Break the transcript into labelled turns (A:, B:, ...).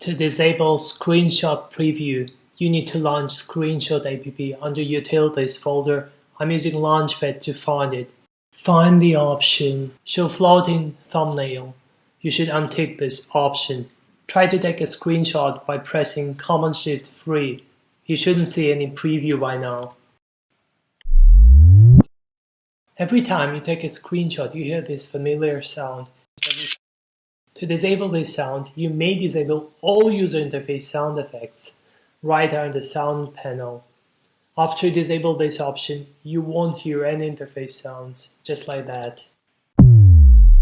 A: To disable Screenshot Preview, you need to launch Screenshot app under Utilities folder. I'm using Launchpad to find it. Find the option Show Floating Thumbnail. You should untick this option. Try to take a screenshot by pressing Command Shift 3. You shouldn't see any preview by now. Every time you take a screenshot, you hear this familiar sound. To disable this sound, you may disable all user interface sound effects right in the sound panel. After you disable this option, you won't hear any interface sounds, just like that.